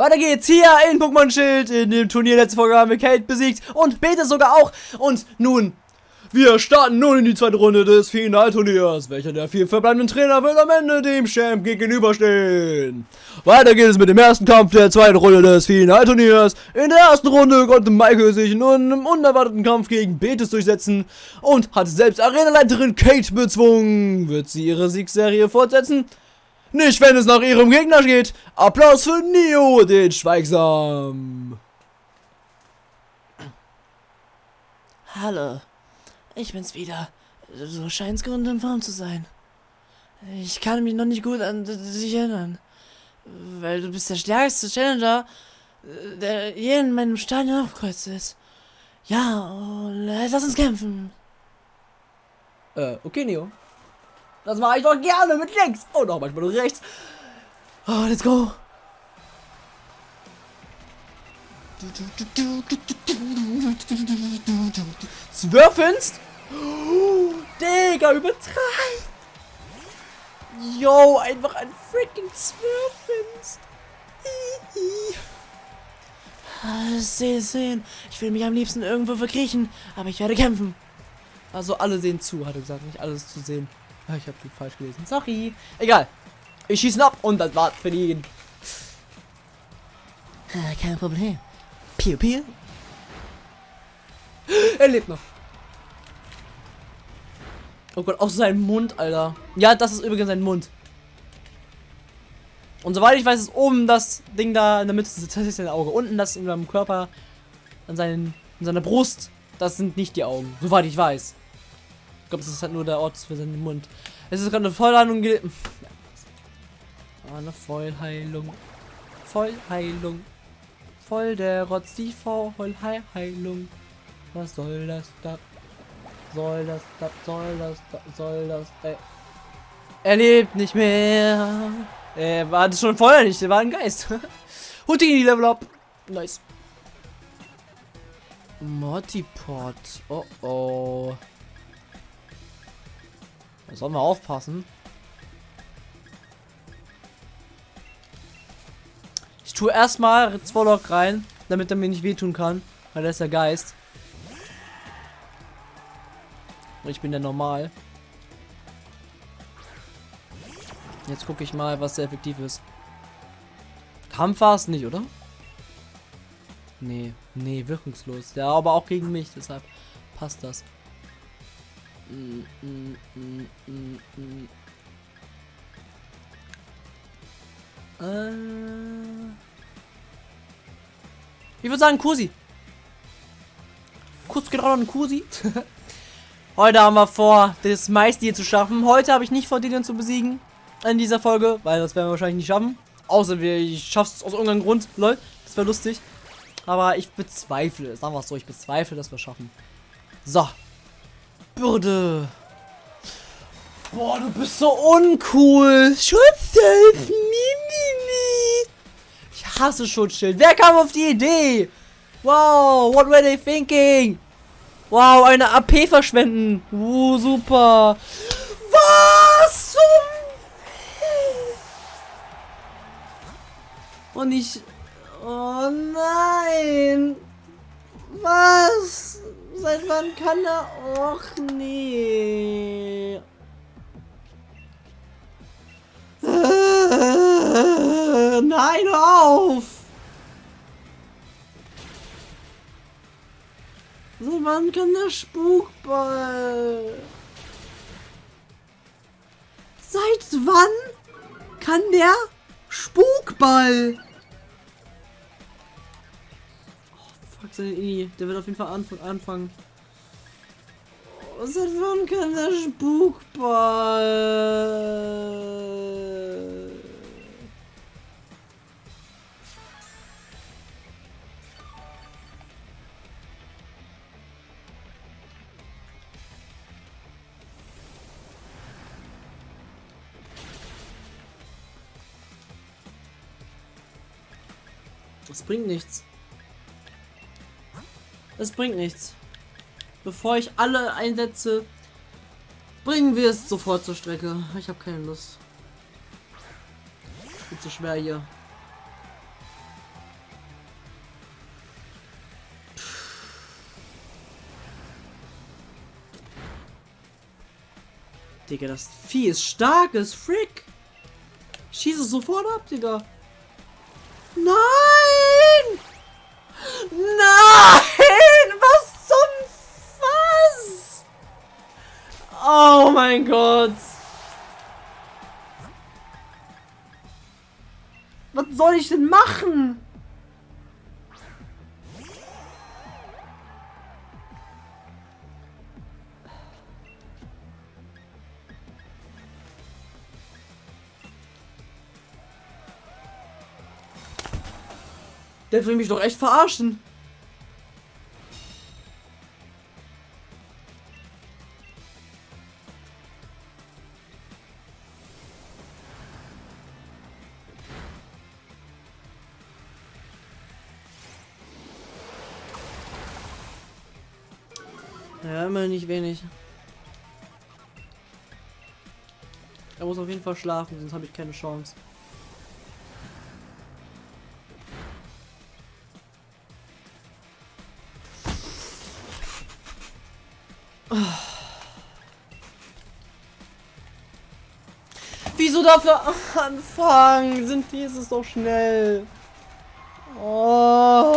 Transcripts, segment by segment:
Weiter geht's hier in Pokémon Schild. In dem Turnier letzte Folge haben wir Kate besiegt und Beta sogar auch. Und nun, wir starten nun in die zweite Runde des Finalturniers. Welcher der vier verbleibenden Trainer wird am Ende dem Champ gegenüberstehen? Weiter geht es mit dem ersten Kampf der zweiten Runde des Finalturniers. In der ersten Runde konnte Michael sich in einem unerwarteten Kampf gegen Betis durchsetzen und hat selbst Arenaleiterin Kate bezwungen. Wird sie ihre Siegserie fortsetzen? Nicht, wenn es nach ihrem Gegner geht. Applaus für Neo, den Schweigsam. Hallo, ich bin's wieder. Du scheinst gut in Form zu sein. Ich kann mich noch nicht gut an dich erinnern. Weil du bist der stärkste Challenger, der je in meinem Stadion aufgekreuzt ist. Ja, lass uns kämpfen. Äh, okay, Neo. Das mache ich doch gerne mit links und auch manchmal mit rechts. Oh, let's go. Zwölfinst? Oh, Digga, übertreib! Yo, einfach ein freaking Zwölfinst. Sehen, sehen. Ich will mich am liebsten irgendwo verkriechen, aber ich werde kämpfen. Also alle sehen zu, hat er gesagt, nicht alles zu sehen. Ah, ich habe falsch gelesen. Sorry. Egal. Ich schieße ab und das war's für ihn. Äh, kein Problem. Piu, piu. Er lebt noch. Oh Gott, auch sein Mund, Alter. Ja, das ist übrigens sein Mund. Und soweit ich weiß, ist oben das Ding da in der Mitte, das ist sein Auge. Unten das in seinem Körper, an, seinen, an seiner Brust, das sind nicht die Augen. Soweit ich weiß. Glaube, das ist halt nur der Ort für seinen Mund. Es ist gerade eine Vollheilung. Ah, eine Vollheilung. Vollheilung. Voll der Rotz, die Vollheilung. Was soll das da? Soll das da? Soll das da? Soll das da? Er lebt nicht mehr. Er war das schon vorher nicht, er war ein Geist. Houdini Level Up. Nice. Mortipod. Oh oh. Da sollen wir aufpassen. Ich tue erstmal Zwolok rein, damit er mir nicht wehtun kann, weil er ist der Geist. Und ich bin der normal. Jetzt gucke ich mal, was sehr effektiv ist. Kampf war es nicht, oder? Nee, nee, wirkungslos. Ja, aber auch gegen mich, deshalb passt das. Äh. Ich würde sagen Kusi. Kurz geht auch noch ein Kusi. Heute haben wir vor, das meiste hier zu schaffen. Heute habe ich nicht vor, den zu besiegen. In dieser Folge, weil das werden wir wahrscheinlich nicht schaffen. Außer wir, ich schaff's aus irgendeinem Grund. Lol, das wäre lustig. Aber ich bezweifle, sagen wir es so, ich bezweifle, dass wir schaffen. So. Bürde. Boah, du bist so uncool. Schutzschild. Mimimi. Ich hasse Schutzschild. Wer kam auf die Idee? Wow, what were they thinking? Wow, eine AP verschwenden. Uh, super. Was zum... Und ich... Oh nein. Was? Seit wann kann er... Och nee. Nein, auf! Seit wann kann der Spukball? Seit wann kann der Spukball? Oh, fuck, seine Ini. Der wird auf jeden Fall anf anfangen. Oh, seit wann kann der Spukball? Das bringt nichts. Es bringt nichts. Bevor ich alle einsetze, bringen wir es sofort zur Strecke. Ich habe keine Lust. Wird zu schwer hier. Digga, das Vieh ist stark, ist Frick. Schieße sofort ab, Digga. Soll ich denn machen? Der will mich doch echt verarschen. Nicht wenig. Er muss auf jeden Fall schlafen, sonst habe ich keine Chance. Wieso dafür anfangen? Sind die, ist es doch schnell. Oh.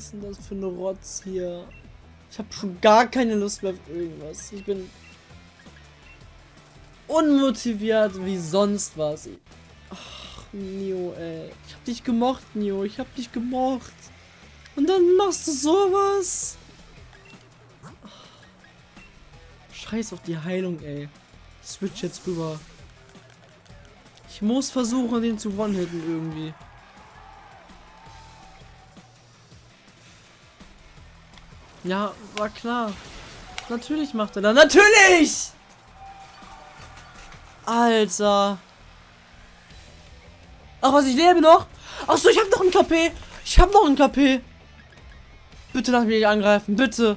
Ist denn das für eine Rotz hier? Ich habe schon gar keine Lust mehr auf irgendwas. Ich bin unmotiviert wie sonst was. Ach, Nio, ey. Ich hab dich gemocht, Nio. Ich hab dich gemocht. Und dann machst du sowas. Scheiß auf die Heilung, ey. Switch jetzt rüber. Ich muss versuchen, den zu one-hitten irgendwie. Ja, war klar. Natürlich macht er da. Natürlich! Alter. Ach was, ich lebe noch? Ach so, ich habe noch ein KP. Ich habe noch ein KP. Bitte lass mich nicht angreifen, bitte.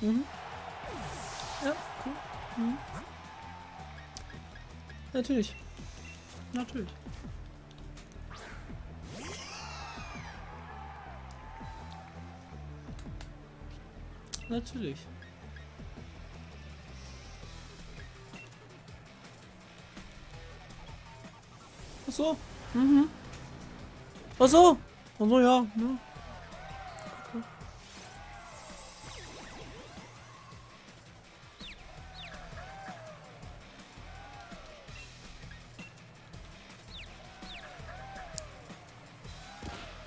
Mhm. Ja, cool. Mhm. Natürlich. Natürlich. Natürlich. Ach so. Mhm. Ach so. Ach so, ja. ja.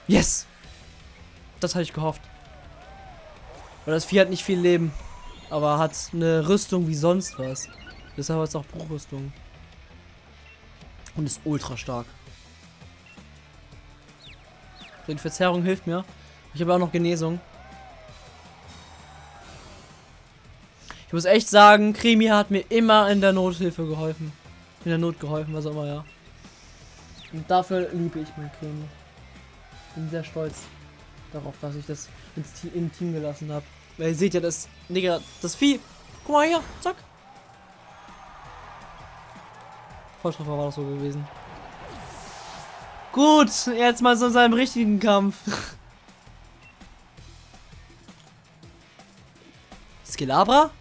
Yes! Das hatte ich gehofft. Weil das Vieh hat nicht viel Leben. Aber hat eine Rüstung wie sonst was. Deshalb hat es auch Bruchrüstung. Und ist ultra stark. So, die Verzerrung hilft mir. Ich habe auch noch Genesung. Ich muss echt sagen, Krimi hat mir immer in der Nothilfe geholfen. In der Not geholfen, was auch immer, ja. Und dafür liebe ich mein Krimi. Bin sehr stolz darauf, dass ich das ins Team, im Team gelassen habe. Weil ihr seht ja, das, Digga, das Vieh. Guck mal hier, zack. Volltreffer war das so gewesen. Gut, jetzt mal so in seinem richtigen Kampf. Skilabra?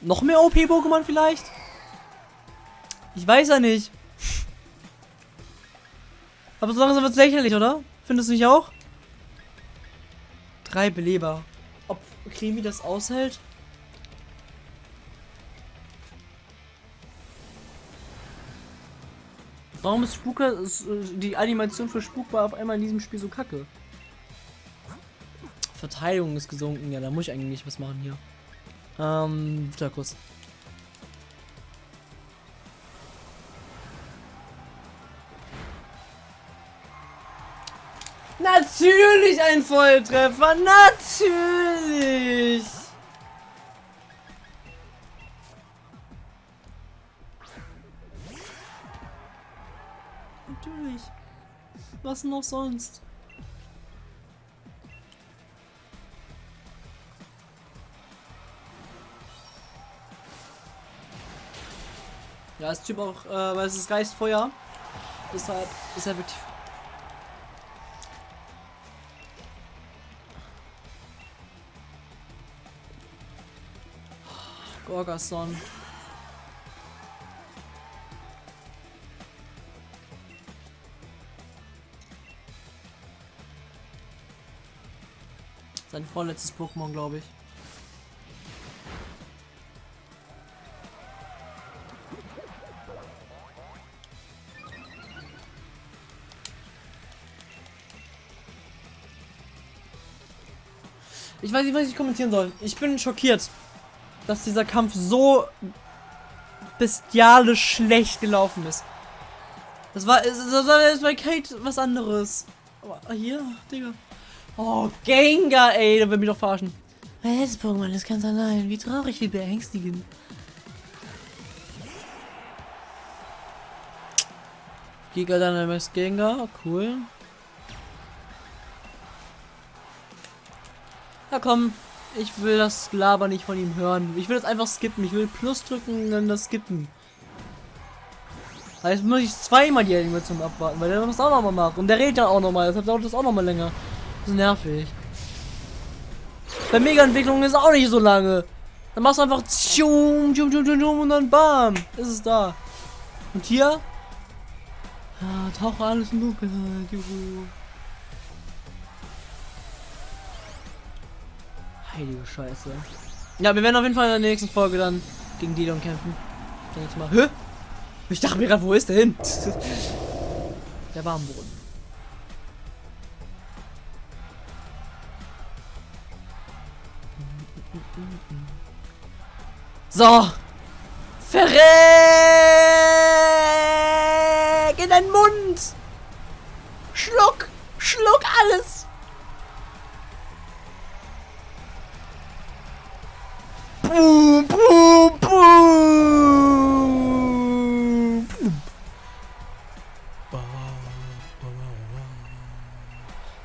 Noch mehr OP-Pokémon vielleicht? Ich weiß ja nicht. Aber so langsam wird es lächerlich, oder? Findest du nicht auch? Drei Beleber. Ob Krimi das aushält? Warum ist Spuker, ist, äh, die Animation für Spuk war auf einmal in diesem Spiel so kacke? Verteidigung ist gesunken, ja, da muss ich eigentlich was machen hier. Ähm, Witterkuss. Natürlich ein Volltreffer, natürlich! Natürlich. Was noch sonst? Ja, ist Typ auch, äh, weil es ist Geistfeuer. Deshalb ist er wirklich Gorgason. Sein vorletztes Pokémon, glaube ich. Ich weiß nicht, was ich kommentieren soll. Ich bin schockiert, dass dieser Kampf so bestialisch schlecht gelaufen ist. Das war, das war jetzt bei Kate was anderes. Aber hier, Digga. Oh, Gengar, ey, der will mich doch verarschen. Mein letztes Pokémon ist ganz allein. Wie traurig, wie beängstigend. Giga Dynamax Gengar, cool. Ja komm, ich will das Laber nicht von ihm hören. Ich will das einfach skippen. Ich will Plus drücken und dann das skippen. Jetzt muss ich zweimal die Animation abwarten, weil der das auch nochmal macht. Und der redet dann auch nochmal, deshalb dauert das auch nochmal länger. Das ist nervig. Bei Mega-Entwicklung ist auch nicht so lange. Dann machst du einfach tschum, tschum, tschum, tschum, und dann bam, ist es da. Und hier? Ja, tauche alles in Dunkelheit, juhu. Heilige Scheiße. Ja, wir werden auf jeden Fall in der nächsten Folge dann gegen Didon kämpfen. Dann jetzt mal. Hä? Ich dachte mir gerade, wo ist der hin? Der war am Boden. So. Verreck in deinen Mund. Schluck. Schluck alles. Boom, boom, boom.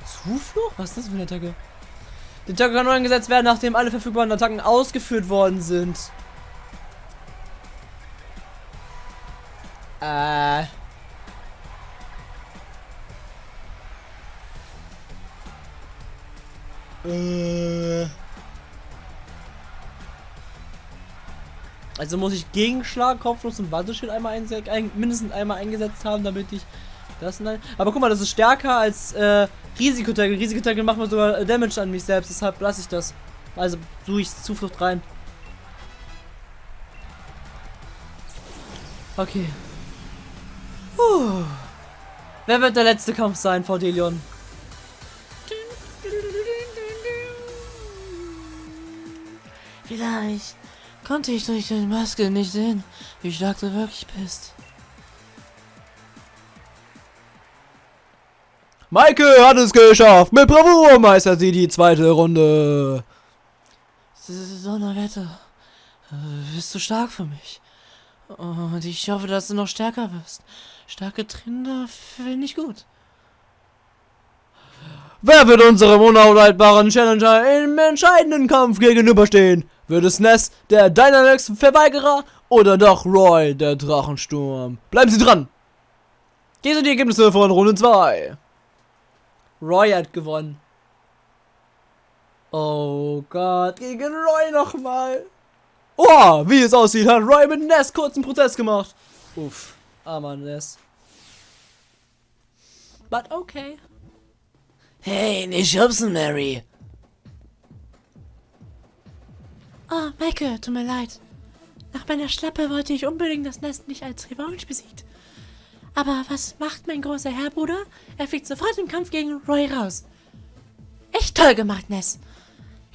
Zuflucht? Was ist das für eine Attacke? Die Attacke kann nur eingesetzt werden, nachdem alle verfügbaren Attacken ausgeführt worden sind. Äh. Äh. Also muss ich Gegenschlag, Kopflos und Wateschild einmal ein, mindestens einmal eingesetzt haben, damit ich das nein. Aber guck mal, das ist stärker als äh, Risikotackle. Risikotackle macht mir sogar Damage an mich selbst, deshalb lasse ich das. Also suche ich Zuflucht rein. Okay. Puh. Wer wird der letzte Kampf sein vor Delion? Vielleicht konnte ich durch die Maske nicht sehen, wie stark du wirklich bist. Maike hat es geschafft. Mit Bravour meistert sie die zweite Runde. Donnerwetter. Äh, bist du stark für mich? Und ich hoffe, dass du noch stärker wirst. Starke Trinder finde ich gut. Wer wird unserem unaushaltbaren Challenger im entscheidenden Kampf gegenüberstehen? Wird es Ness, der Dynamax-Verweigerer, oder doch Roy, der Drachensturm? Bleiben Sie dran! Hier sind die Ergebnisse von Runde 2. Roy hat gewonnen. Oh Gott, gegen Roy nochmal. Oh, wie es aussieht, hat Roy mit Ness kurzen Prozess gemacht. Uff, armer Ness. But okay. Hey, nicht schubsen, Mary. Oh, Michael, tut mir leid. Nach meiner Schlappe wollte ich unbedingt das Nest nicht als Revanche besiegt. Aber was macht mein großer Herrbruder? Er fliegt sofort im Kampf gegen Roy raus. Echt toll gemacht, Ness.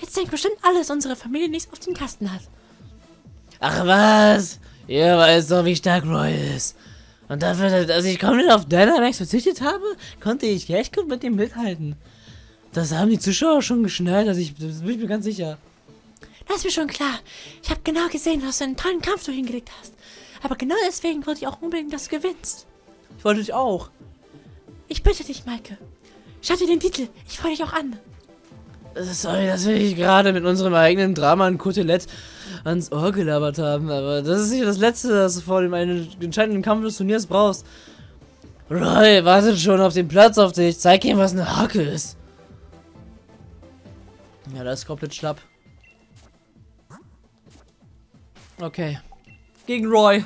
Jetzt denkt bestimmt alles, unsere Familie nichts auf den Kasten hat. Ach was? Ihr weiß doch, wie stark Roy ist. Und dafür, dass ich komplett auf Dynamax verzichtet habe, konnte ich echt gut mit ihm mithalten. Das haben die Zuschauer schon geschnallt, also ich, das bin ich mir ganz sicher. Das ist mir schon klar. Ich habe genau gesehen, was für einen tollen Kampf du hingelegt hast. Aber genau deswegen wollte ich auch unbedingt, dass du gewinnst. Ich wollte dich auch. Ich bitte dich, Maike. Schau dir den Titel. Ich freue dich auch an. Sorry, dass wir dich gerade mit unserem eigenen Drama in Kotelett ans Ohr gelabert haben, aber das ist nicht das Letzte, das du vor dem entscheidenden Kampf des Turniers brauchst. Roy wartet schon auf dem Platz auf dich. Zeig ihm, was eine Hacke ist. Ja, das ist komplett schlapp. Okay. Gegen Roy.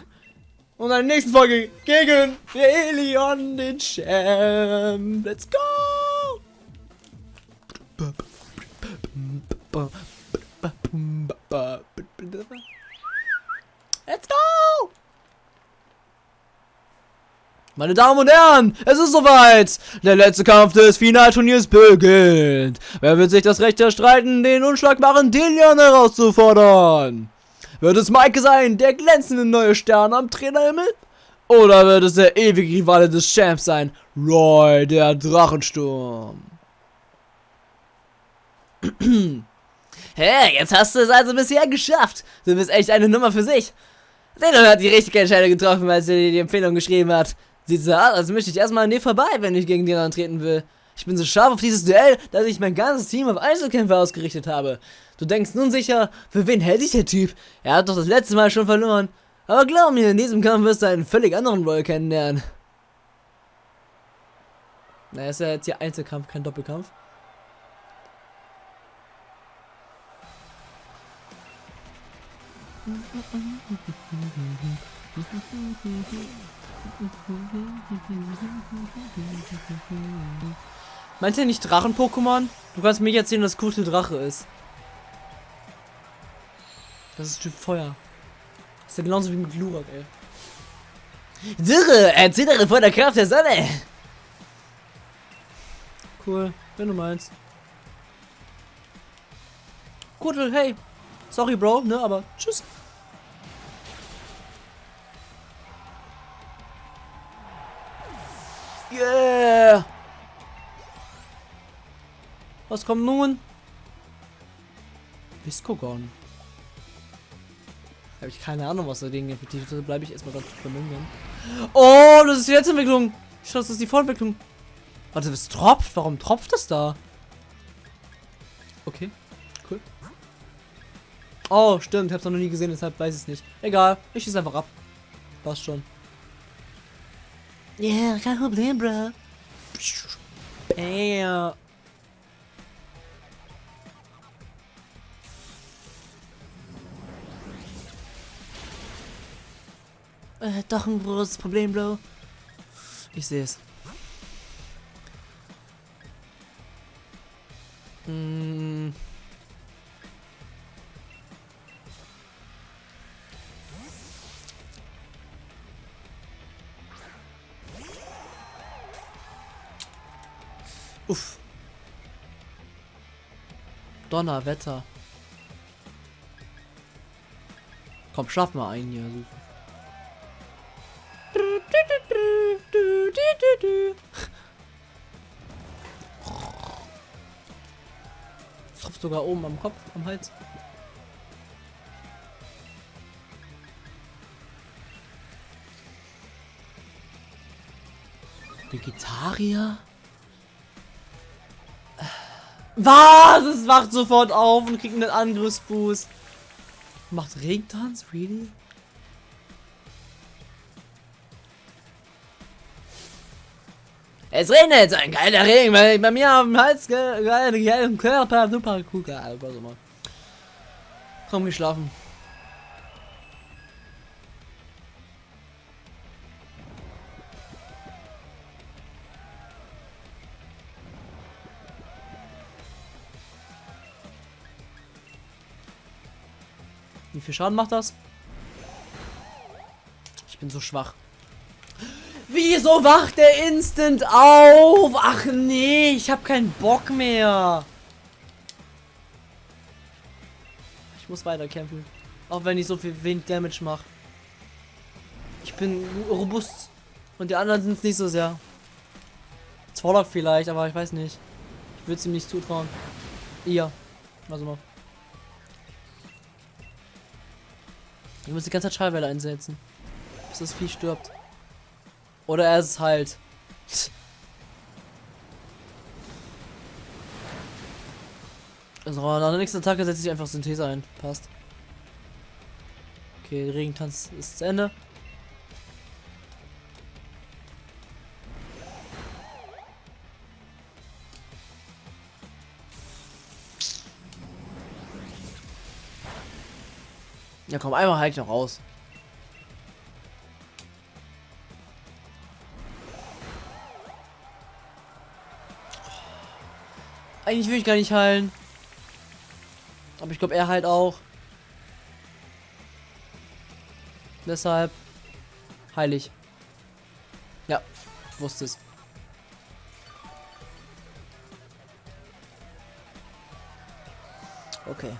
Und in der nächsten Folge gegen Leon, den Champ. Let's go! Let's go! Meine Damen und Herren, es ist soweit! Der letzte Kampf des Finalturniers beginnt! Wer wird sich das Recht erstreiten, den unschlagbaren Delian herauszufordern? Wird es Maike sein, der glänzende neue Stern am Trainerhimmel? Oder wird es der ewige Rivale des Champs sein, Roy, der Drachensturm? Hey, jetzt hast du es also bisher geschafft. Du bist echt eine Nummer für sich. Dino hat die richtige Entscheidung getroffen, als er dir die Empfehlung geschrieben hat. Sieht so aus, als möchte ich erstmal an dir vorbei, wenn ich gegen den antreten will. Ich bin so scharf auf dieses Duell, dass ich mein ganzes Team auf Einzelkämpfer ausgerichtet habe. Du denkst nun sicher, für wen hält sich der Typ? Er hat doch das letzte Mal schon verloren. Aber glaub mir, in diesem Kampf wirst du einen völlig anderen Roll kennenlernen. Na, ist ja jetzt hier Einzelkampf, kein Doppelkampf. Meint ihr nicht Drachen-Pokémon? Du kannst mir erzählen, dass Kutel Drache ist. Das ist Typ Feuer. ist ja genauso wie mit Glurak, ey. Dürre, erzittere vor der Kraft der Sonne. Cool, wenn du meinst. Kutel, hey. Sorry, Bro, ne, aber tschüss. Yeah! Was kommt nun? Viscogon. Habe ich keine Ahnung, was dagegen effektiv ist. Also bleibe ich erstmal ganz vermögen. Oh, das ist die letzte Entwicklung. Ich schau, das ist die Vorentwicklung. Warte, es tropft. Warum tropft das da? Okay, cool. Oh, stimmt. Ich hab's noch nie gesehen, deshalb weiß ich es nicht. Egal, ich schieße einfach ab. Passt schon. Ja, yeah, kein Problem, Bro. Bam. Äh, doch ein großes Problem, Bro. Ich sehe es. Mm. Uff. Donnerwetter. Komm, schaff mal einen hier. Es tropft sogar oben am Kopf, am Hals. Vegetarier? Was? Es wacht sofort auf und kriegt einen Angriffsboost. Macht Regentanz? Really? Es regnet, ein geiler Regen, weil ich bei mir auf dem Hals geilen Körper super cool, was immer. Komm, geh schlafen. Wie viel Schaden macht das? Ich bin so schwach. Wieso wacht der instant auf? Ach nee, ich habe keinen Bock mehr. Ich muss weiter kämpfen. Auch wenn ich so viel wenig Damage mache. Ich bin robust. Und die anderen sind es nicht so sehr. Zorlock vielleicht, aber ich weiß nicht. Ich würde es ihm nicht zutrauen. Ihr. Also mal. Ich muss die ganze Zeit Schallwelle einsetzen. Bis das Vieh stirbt. Oder er ist halt. Also nach der nächsten Attacke setze ich einfach Synthese ein. Passt. Okay, Regentanz ist zu Ende. Ja, komm, einmal halt noch raus. Eigentlich will ich gar nicht heilen. Aber ich glaube, er halt auch. Deshalb heilig. Ja, ich wusste es. Okay.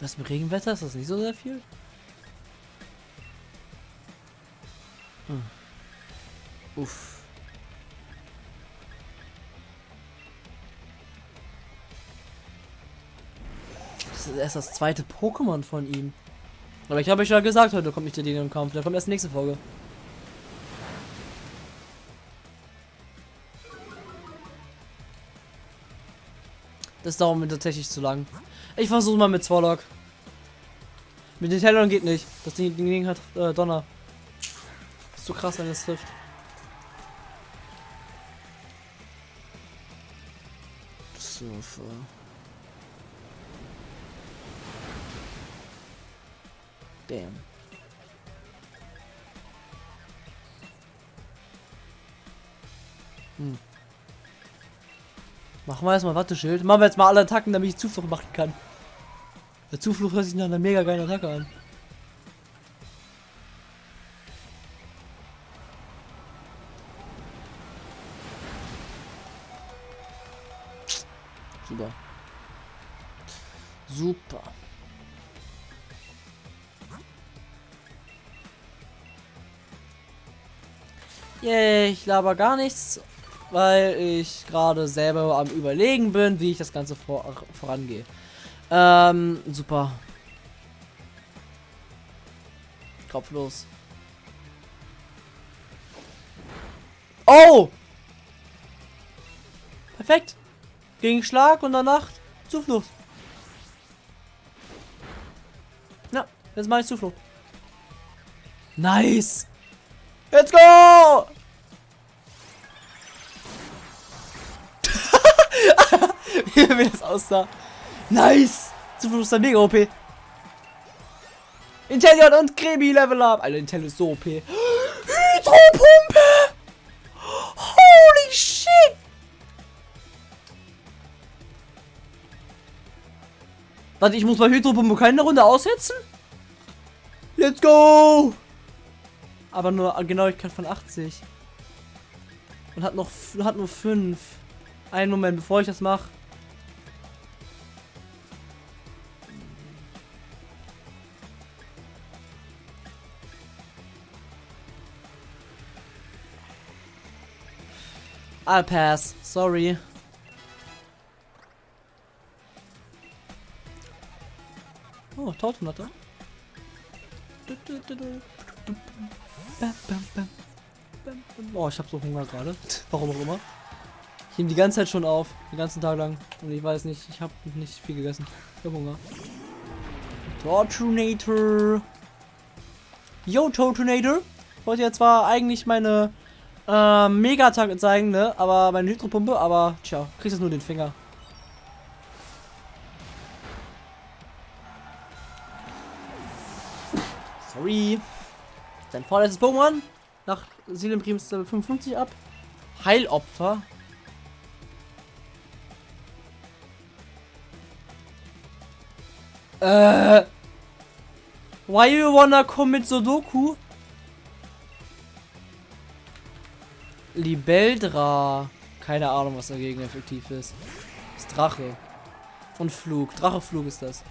Das mit Regenwetter ist das nicht so sehr viel? Uff. Das ist erst das zweite Pokémon von ihm. Aber ich habe euch ja gesagt, heute kommt nicht der Dino im Kampf. Der kommt erst nächste Folge. Das dauert mir tatsächlich zu lang. Ich versuche mal mit Zwolok. Mit den Talon geht nicht. Das Ding, Ding hat äh, Donner. Ist so krass, wenn es trifft. Für. Damn. Hm. Machen wir erstmal Watteschild. Machen wir jetzt mal alle Attacken, damit ich Zuflucht machen kann. Der Zuflucht hört sich nach einer mega geilen Attacke an. Super. Yay, ich laber gar nichts, weil ich gerade selber am überlegen bin, wie ich das Ganze vor, vorangehe. Ähm, super. Kopflos. Oh! Perfekt. Gegen Schlag und danach Zuflucht. Jetzt mache ich Zuflucht. Nice. Let's go! Wie das aussah. Nice! Zuflucht ist dann mega OP. Intellion und Kremi Level Up. Alter, Intellion ist so OP. Hydropumpe! Holy shit! Warte, ich muss mal Hydropumpe keine Runde aussetzen? Let's go! Aber nur Genauigkeit von 80. Und hat noch hat nur 5. Einen Moment, bevor ich das mache. I'll pass. Sorry. Oh, Tautenlatte. Oh, ich hab so Hunger gerade. Warum auch immer. Ich nehme die ganze Zeit schon auf. Den ganzen Tag lang. Und ich weiß nicht, ich habe nicht viel gegessen. Ich hab Hunger. Tortunator. Yo, Tortunator. Ich wollte ja zwar eigentlich meine äh, Mega-Attack zeigen, ne? Aber meine Hydropumpe, aber tja, kriegst jetzt nur den Finger. Sorry. Sein vorletztes Pokémon. Nach Seelenprims 55 ab. Heilopfer. Äh. Why you wanna commit Sudoku? Libeldra. Keine Ahnung, was dagegen effektiv ist. Ist Drache. Und Flug. Dracheflug ist das.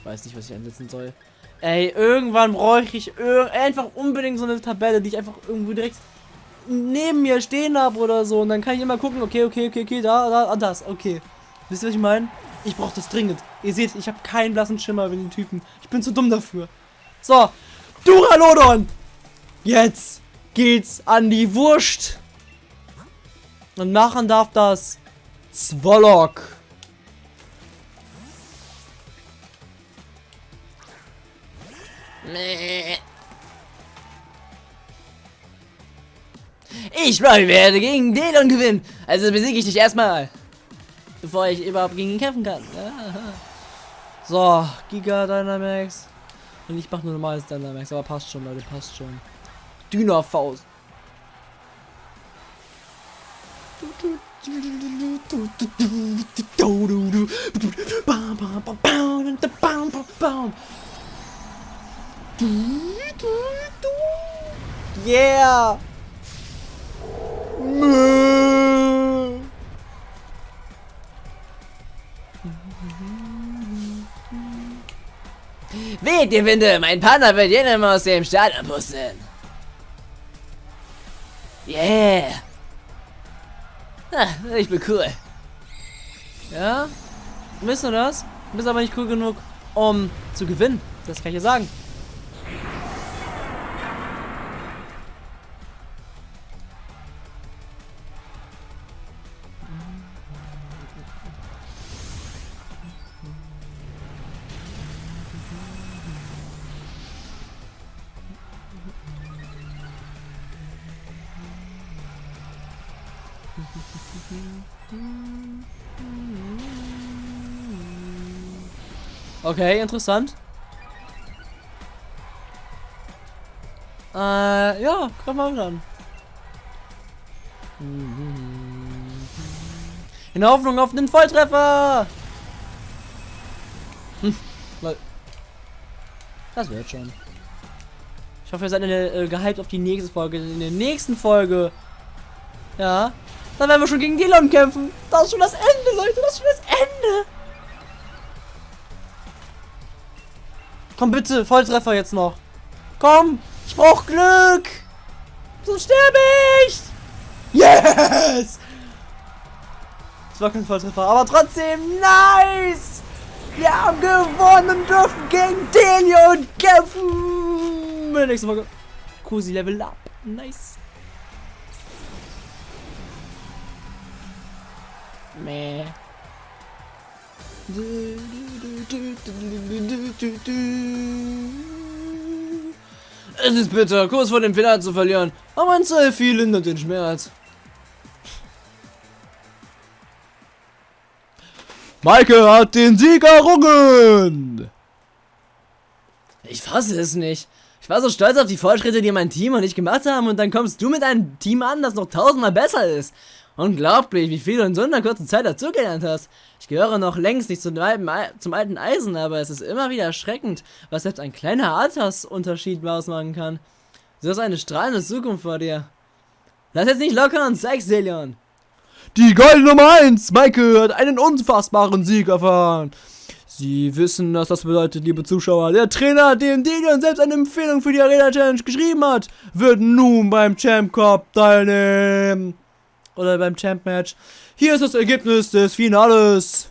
Ich weiß nicht, was ich einsetzen soll. Ey, irgendwann bräuchte ich einfach unbedingt so eine Tabelle, die ich einfach irgendwo direkt neben mir stehen habe oder so. Und dann kann ich immer gucken, okay, okay, okay, okay, da, da, das, okay. Wisst ihr, was ich meine? Ich brauche das dringend. Ihr seht, ich habe keinen blassen Schimmer mit den Typen. Ich bin zu dumm dafür. So, Duralodon! Jetzt geht's an die Wurst. Und machen darf das Zwolok. Ich werde gegen Delon gewinnen. Also besiege ich dich erstmal. Bevor ich überhaupt gegen ihn kämpfen kann. So, Giga Dynamax. Und ich mach nur normales Dynamax, aber passt schon, Leute, passt schon. Dünner Faust. Yeah! Weht ihr Winde, mein Partner wird jeden aus dem Stadion pusten. Yeah. Ah, ich bin cool. Ja? Wisst ihr das? Du bist aber nicht cool genug, um zu gewinnen. Das kann ich dir sagen. Okay, interessant. Äh, ja, kann man dann. In der Hoffnung auf einen Volltreffer! Hm, lol. das wird schon. Ich hoffe, ihr seid äh, gehypt auf die nächste Folge. In der nächsten Folge. Ja. Dann werden wir schon gegen Delon kämpfen. Das ist schon das Ende, Leute. Das ist schon das Ende. Komm bitte, Volltreffer jetzt noch. Komm, ich brauch Glück. Sonst sterbe ich. Yes. Das war kein Volltreffer, aber trotzdem nice. Wir haben gewonnen und dürfen gegen Delion kämpfen. Nächste Folge. Cosi Level Up. Nice. Meh. Es ist bitter, kurz vor dem Finale zu verlieren, aber ein Selfie lindert den Schmerz. Maike hat den Sieg errungen! Ich fasse es nicht. Ich war so stolz auf die Fortschritte, die mein Team und ich gemacht haben und dann kommst du mit einem Team an, das noch tausendmal besser ist. Unglaublich, wie viel du in so einer kurzen Zeit dazugelernt hast. Ich gehöre noch längst nicht zum alten, zum alten Eisen, aber es ist immer wieder erschreckend, was selbst ein kleiner Altersunterschied ausmachen kann. Du hast eine strahlende Zukunft vor dir. Lass jetzt nicht locker und zeig's, Delion. Die goldene Nummer 1, Maike, hat einen unfassbaren Sieg erfahren. Sie wissen, was das bedeutet, liebe Zuschauer. Der Trainer, dem Delion selbst eine Empfehlung für die Arena Challenge geschrieben hat, wird nun beim Champ Cup teilnehmen oder beim Champ Match. Hier ist das Ergebnis des Finales.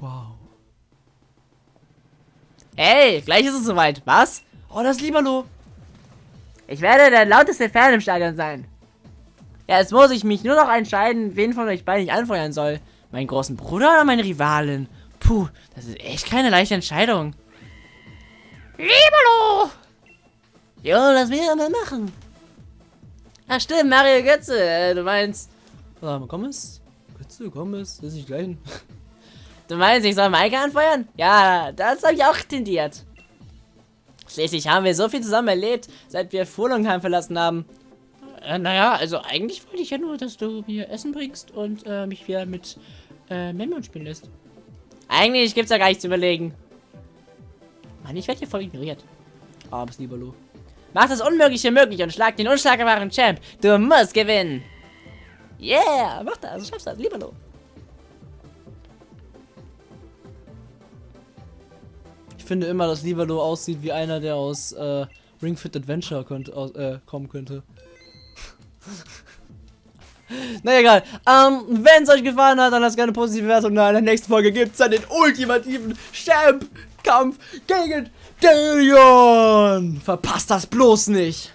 Wow. Ey, gleich ist es soweit. Was? Oh, das ist Libero. Ich werde der lauteste Fan im Stadion sein. Ja, jetzt muss ich mich nur noch entscheiden, wen von euch beiden ich anfeuern soll. Meinen großen Bruder oder meine Rivalin? Puh, das ist echt keine leichte Entscheidung. Libero! Jo, lass mich mal machen. Ach stimmt, Mario Götze, äh, du meinst... Warte mal, komm es? Götze, komm es? Das ist nicht gleich. Du meinst, ich soll Maike anfeuern? Ja, das habe ich auch tendiert. Schließlich haben wir so viel zusammen erlebt, seit wir Furlongheim verlassen haben. Äh, naja, also eigentlich wollte ich ja nur, dass du mir Essen bringst und äh, mich wieder mit äh, Memon spielen lässt. Eigentlich gibt's ja gar nichts zu überlegen. Mann, ich werde hier voll ignoriert. Armes Libero. Mach das Unmögliche möglich und schlag den unschlagbaren Champ. Du musst gewinnen. Yeah, mach das, schaffst das, Libero. Ich finde immer, dass Libero aussieht wie einer, der aus äh, Ring Fit Adventure könnt, äh, kommen könnte. Na egal. Ähm, wenn es euch gefallen hat, dann lasst gerne eine positive Wertung da. In der nächsten Folge gibt es dann den ultimativen Champ-Kampf gegen Delion. Verpasst das bloß nicht.